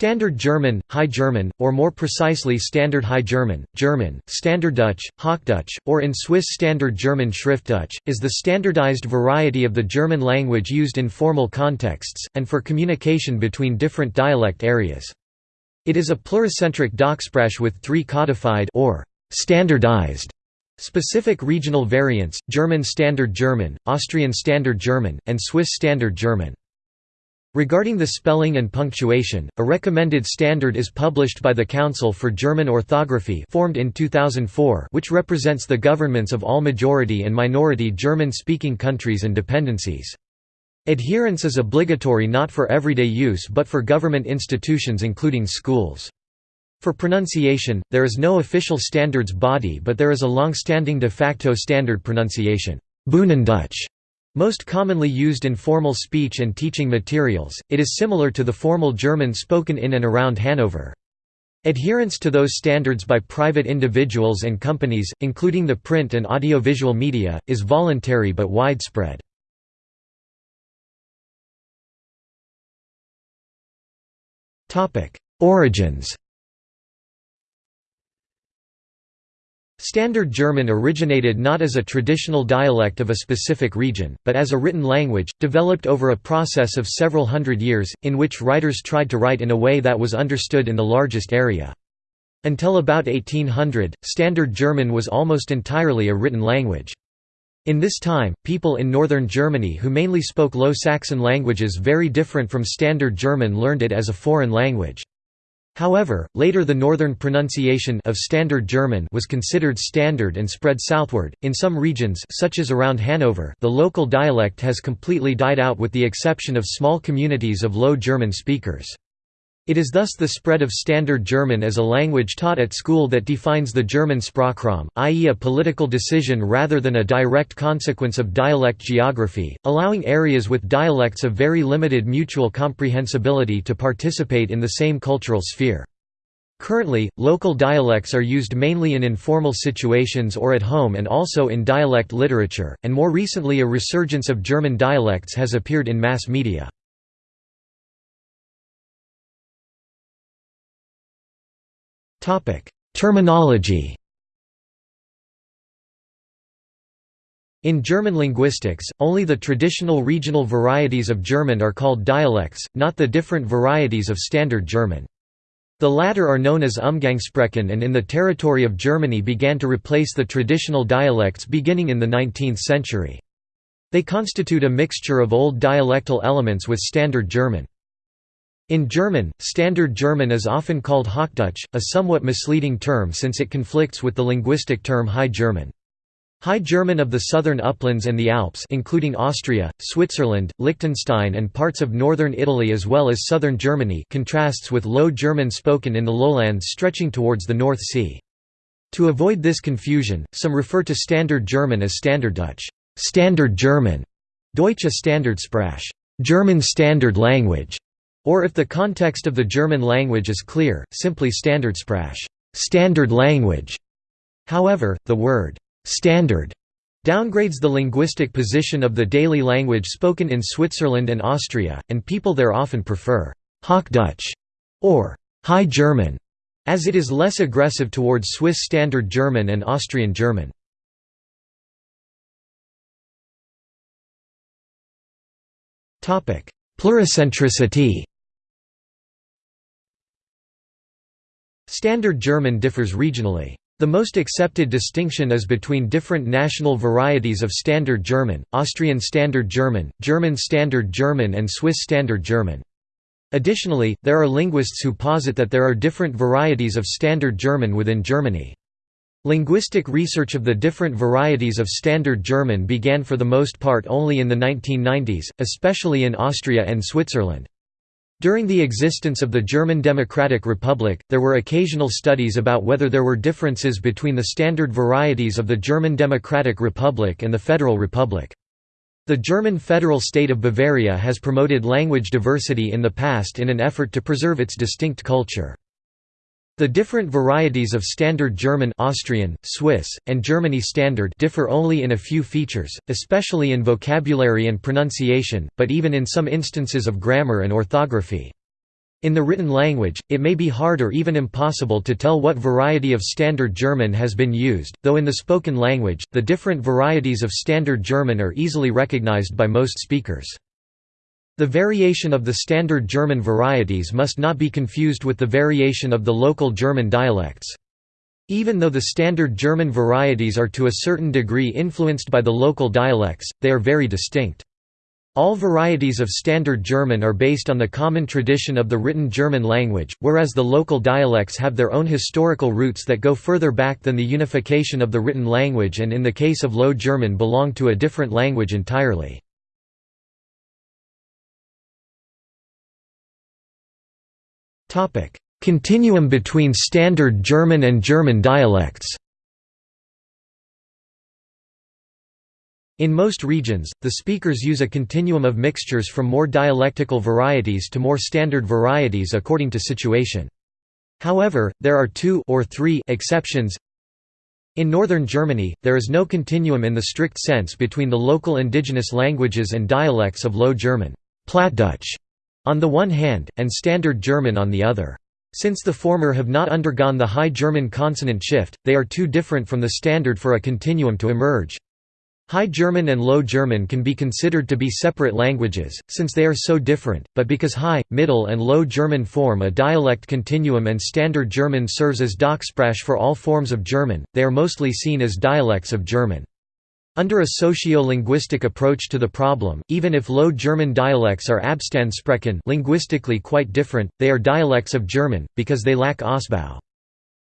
Standard German, High German, or more precisely Standard High German, German, Standarddeutsch, Hochdeutsch, or in Swiss Standard German Schriftdeutsch, is the standardized variety of the German language used in formal contexts, and for communication between different dialect areas. It is a pluricentric Dachsprache with three codified or standardized specific regional variants, German Standard German, Austrian Standard German, and Swiss Standard German. Regarding the spelling and punctuation, a recommended standard is published by the Council for German Orthography formed in 2004 which represents the governments of all majority and minority German-speaking countries and dependencies. Adherence is obligatory not for everyday use but for government institutions including schools. For pronunciation, there is no official standards body but there is a long-standing de facto standard pronunciation Bühnendeutsch", most commonly used in formal speech and teaching materials, it is similar to the formal German spoken in and around Hanover. Adherence to those standards by private individuals and companies, including the print and audiovisual media, is voluntary but widespread. Origins Standard German originated not as a traditional dialect of a specific region, but as a written language, developed over a process of several hundred years, in which writers tried to write in a way that was understood in the largest area. Until about 1800, Standard German was almost entirely a written language. In this time, people in northern Germany who mainly spoke Low Saxon languages very different from Standard German learned it as a foreign language. However, later the northern pronunciation of Standard German was considered standard and spread southward. In some regions such as around Hanover, the local dialect has completely died out with the exception of small communities of Low German speakers. It is thus the spread of Standard German as a language taught at school that defines the German Sprachraum, i.e. a political decision rather than a direct consequence of dialect geography, allowing areas with dialects of very limited mutual comprehensibility to participate in the same cultural sphere. Currently, local dialects are used mainly in informal situations or at home and also in dialect literature, and more recently a resurgence of German dialects has appeared in mass media. Terminology In German linguistics, only the traditional regional varieties of German are called dialects, not the different varieties of Standard German. The latter are known as Umgangssprachen and in the territory of Germany began to replace the traditional dialects beginning in the 19th century. They constitute a mixture of old dialectal elements with Standard German. In German, Standard German is often called Hochdeutsch, a somewhat misleading term since it conflicts with the linguistic term High German. High German of the southern uplands and the Alps including Austria, Switzerland, Liechtenstein and parts of northern Italy as well as southern Germany contrasts with Low German spoken in the lowlands stretching towards the North Sea. To avoid this confusion, some refer to Standard German as Standarddeutsch Standard German, Deutsche Standardsprache German Standard Language, or if the context of the German language is clear, simply Standardsprache standard language". However, the word «standard» downgrades the linguistic position of the daily language spoken in Switzerland and Austria, and people there often prefer «Hochdeutsch» or «High German» as it is less aggressive towards Swiss Standard German and Austrian German. Pluricentricity Standard German differs regionally. The most accepted distinction is between different national varieties of Standard German, Austrian Standard German, German Standard German and Swiss Standard German. Additionally, there are linguists who posit that there are different varieties of Standard German within Germany. Linguistic research of the different varieties of Standard German began for the most part only in the 1990s, especially in Austria and Switzerland. During the existence of the German Democratic Republic, there were occasional studies about whether there were differences between the standard varieties of the German Democratic Republic and the Federal Republic. The German federal state of Bavaria has promoted language diversity in the past in an effort to preserve its distinct culture. The different varieties of Standard German Austrian, Swiss, and Germany Standard differ only in a few features, especially in vocabulary and pronunciation, but even in some instances of grammar and orthography. In the written language, it may be hard or even impossible to tell what variety of Standard German has been used, though in the spoken language, the different varieties of Standard German are easily recognized by most speakers. The variation of the Standard German varieties must not be confused with the variation of the local German dialects. Even though the Standard German varieties are to a certain degree influenced by the local dialects, they are very distinct. All varieties of Standard German are based on the common tradition of the written German language, whereas the local dialects have their own historical roots that go further back than the unification of the written language and in the case of Low German belong to a different language entirely. Continuum between Standard German and German dialects In most regions, the speakers use a continuum of mixtures from more dialectical varieties to more standard varieties according to situation. However, there are two or three exceptions. In northern Germany, there is no continuum in the strict sense between the local indigenous languages and dialects of Low German Plattdeutsch, on the one hand, and Standard German on the other. Since the former have not undergone the High German consonant shift, they are too different from the standard for a continuum to emerge. High German and Low German can be considered to be separate languages, since they are so different, but because High, Middle and Low German form a dialect continuum and Standard German serves as Dachsprache for all forms of German, they are mostly seen as dialects of German. Under a socio-linguistic approach to the problem, even if Low German dialects are Abstandsprachen linguistically quite different, they are dialects of German, because they lack Ausbau.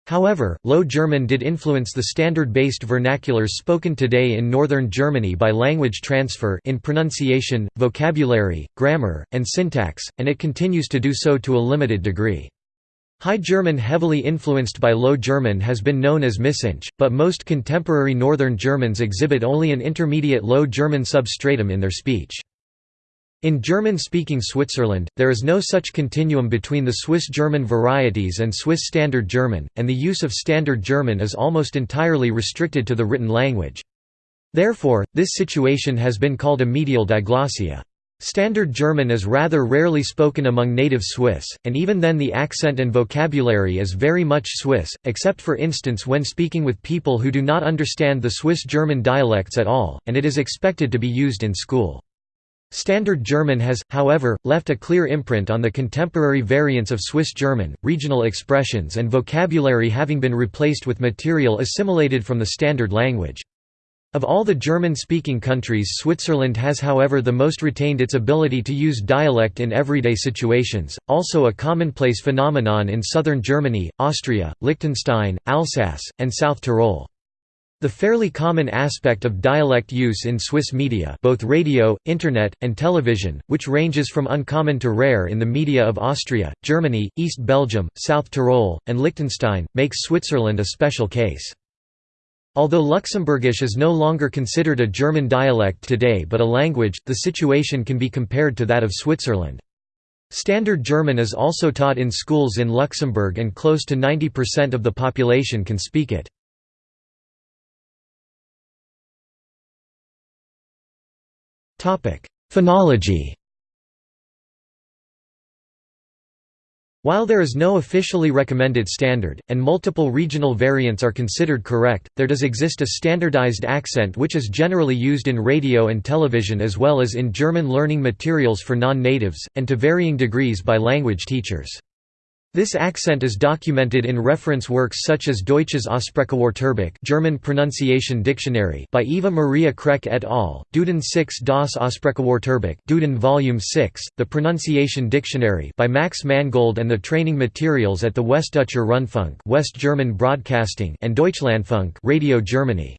However, Low German did influence the standard-based vernaculars spoken today in northern Germany by language transfer in pronunciation, vocabulary, grammar, and syntax, and it continues to do so to a limited degree. High German heavily influenced by Low German has been known as Missingsch, but most contemporary Northern Germans exhibit only an intermediate Low German substratum in their speech. In German-speaking Switzerland, there is no such continuum between the Swiss German varieties and Swiss Standard German, and the use of Standard German is almost entirely restricted to the written language. Therefore, this situation has been called a medial diglossia. Standard German is rather rarely spoken among native Swiss, and even then the accent and vocabulary is very much Swiss, except for instance when speaking with people who do not understand the Swiss German dialects at all, and it is expected to be used in school. Standard German has, however, left a clear imprint on the contemporary variants of Swiss German, regional expressions and vocabulary having been replaced with material assimilated from the Standard language. Of all the German-speaking countries Switzerland has however the most retained its ability to use dialect in everyday situations, also a commonplace phenomenon in southern Germany, Austria, Liechtenstein, Alsace, and South Tyrol. The fairly common aspect of dialect use in Swiss media both radio, internet, and television, which ranges from uncommon to rare in the media of Austria, Germany, East Belgium, South Tyrol, and Liechtenstein, makes Switzerland a special case. Although Luxembourgish is no longer considered a German dialect today but a language, the situation can be compared to that of Switzerland. Standard German is also taught in schools in Luxembourg and close to 90% of the population can speak it. Phonology While there is no officially recommended standard, and multiple regional variants are considered correct, there does exist a standardized accent which is generally used in radio and television as well as in German learning materials for non-natives, and to varying degrees by language teachers. This accent is documented in reference works such as Deutsches Aussprachewörterbuch German Pronunciation Dictionary by Eva Maria Krech et al., Duden 6 das Aussprachewörterbuch Duden Volume 6, The Pronunciation Dictionary by Max Mangold and the training materials at the Westdeutscher Rundfunk West German Broadcasting and Deutschlandfunk Radio Germany.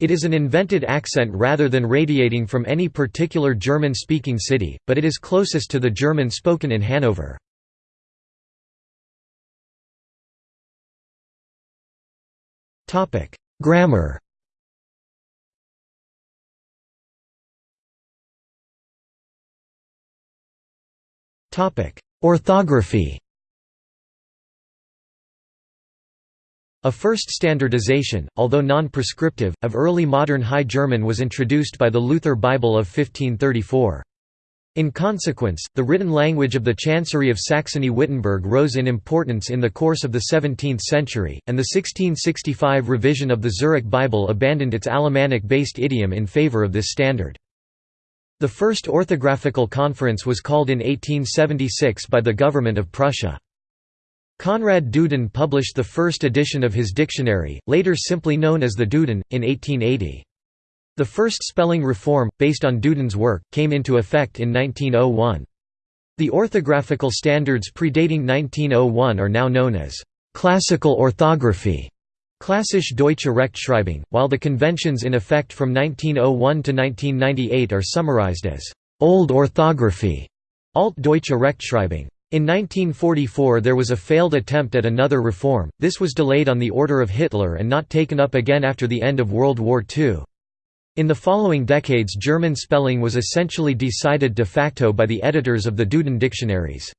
It is an invented accent rather than radiating from any particular German-speaking city, but it is closest to the German spoken in Hanover. Topic: Grammar. Topic: Orthography. A first standardization, although non-prescriptive, of early modern High German was introduced by the Luther Bible of 1534. In consequence, the written language of the Chancery of Saxony-Wittenberg rose in importance in the course of the 17th century, and the 1665 revision of the Zurich Bible abandoned its Alemannic-based idiom in favor of this standard. The first orthographical conference was called in 1876 by the government of Prussia. Konrad Duden published the first edition of his dictionary, later simply known as the Duden, in 1880. The first spelling reform, based on Duden's work, came into effect in 1901. The orthographical standards predating 1901 are now known as «classical orthography» Klassische deutsche Rechtschreibung, while the conventions in effect from 1901 to 1998 are summarized as «old orthography» Altdeutsche Rechtschreibung. In 1944 there was a failed attempt at another reform, this was delayed on the order of Hitler and not taken up again after the end of World War II. In the following decades German spelling was essentially decided de facto by the editors of the Duden dictionaries.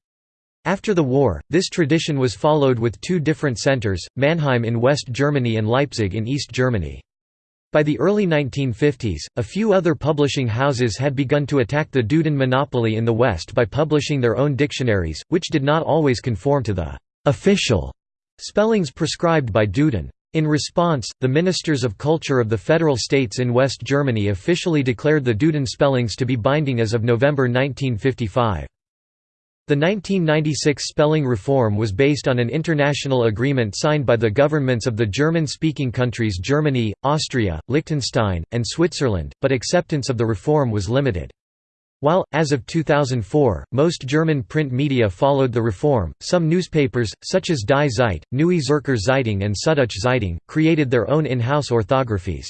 After the war, this tradition was followed with two different centers, Mannheim in West Germany and Leipzig in East Germany. By the early 1950s, a few other publishing houses had begun to attack the Duden monopoly in the West by publishing their own dictionaries, which did not always conform to the «official» spellings prescribed by Duden. In response, the Ministers of Culture of the Federal States in West Germany officially declared the Duden spellings to be binding as of November 1955. The 1996 spelling reform was based on an international agreement signed by the governments of the German-speaking countries Germany, Austria, Liechtenstein, and Switzerland, but acceptance of the reform was limited. While, as of 2004, most German print media followed the reform, some newspapers, such as Die Zeit, Neue Zürcher Zeitung and Süddeutsche Zeitung, created their own in-house orthographies.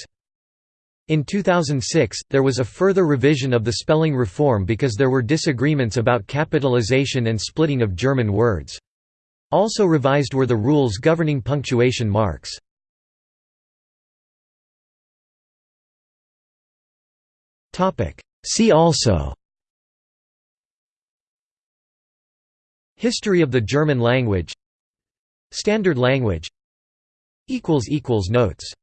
In 2006, there was a further revision of the spelling reform because there were disagreements about capitalization and splitting of German words. Also revised were the rules governing punctuation marks. See also History of the German language. Standard language. Notes